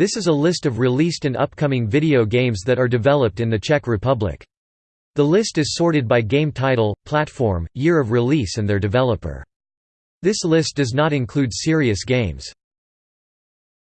This is a list of released and upcoming video games that are developed in the Czech Republic. The list is sorted by game title, platform, year of release and their developer. This list does not include serious games.